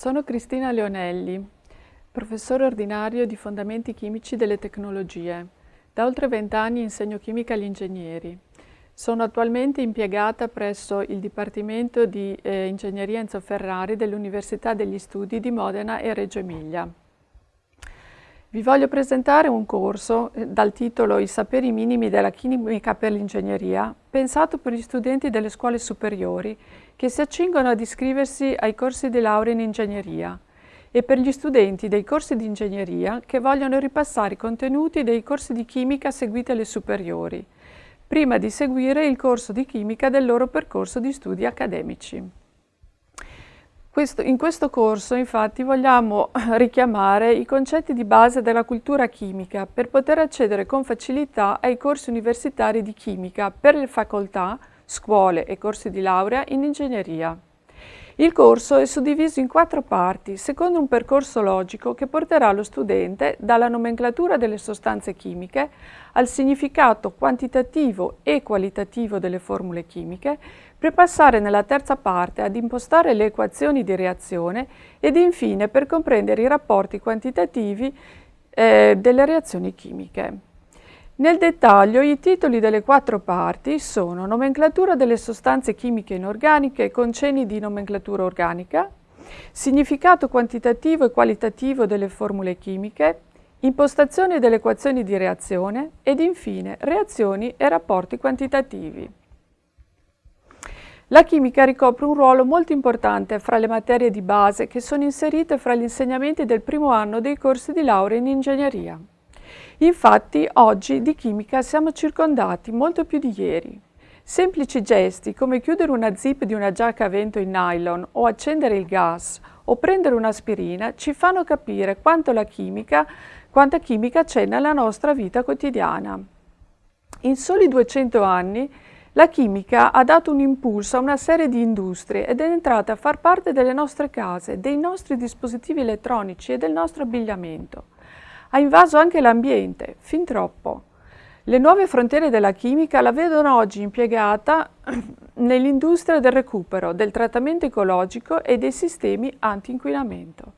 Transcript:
Sono Cristina Leonelli, professore ordinario di Fondamenti Chimici delle Tecnologie. Da oltre vent'anni insegno chimica agli ingegneri. Sono attualmente impiegata presso il Dipartimento di eh, Ingegneria Enzo Ferrari dell'Università degli Studi di Modena e Reggio Emilia. Vi voglio presentare un corso eh, dal titolo I saperi minimi della chimica per l'ingegneria, pensato per gli studenti delle scuole superiori che si accingono ad iscriversi ai corsi di laurea in ingegneria e per gli studenti dei corsi di ingegneria che vogliono ripassare i contenuti dei corsi di chimica seguiti alle superiori, prima di seguire il corso di chimica del loro percorso di studi accademici. Questo, in questo corso infatti vogliamo richiamare i concetti di base della cultura chimica per poter accedere con facilità ai corsi universitari di chimica per le facoltà scuole e corsi di laurea in ingegneria. Il corso è suddiviso in quattro parti, secondo un percorso logico che porterà lo studente dalla nomenclatura delle sostanze chimiche al significato quantitativo e qualitativo delle formule chimiche, per passare nella terza parte ad impostare le equazioni di reazione ed infine per comprendere i rapporti quantitativi eh, delle reazioni chimiche. Nel dettaglio i titoli delle quattro parti sono nomenclatura delle sostanze chimiche inorganiche con cenni di nomenclatura organica, significato quantitativo e qualitativo delle formule chimiche, impostazione delle equazioni di reazione ed infine reazioni e rapporti quantitativi. La chimica ricopre un ruolo molto importante fra le materie di base che sono inserite fra gli insegnamenti del primo anno dei corsi di laurea in ingegneria. Infatti oggi di chimica siamo circondati molto più di ieri. Semplici gesti come chiudere una zip di una giacca a vento in nylon o accendere il gas o prendere un'aspirina ci fanno capire quanto la chimica, quanta chimica c'è nella nostra vita quotidiana. In soli 200 anni la chimica ha dato un impulso a una serie di industrie ed è entrata a far parte delle nostre case, dei nostri dispositivi elettronici e del nostro abbigliamento ha invaso anche l'ambiente, fin troppo. Le nuove frontiere della chimica la vedono oggi impiegata nell'industria del recupero, del trattamento ecologico e dei sistemi anti-inquinamento.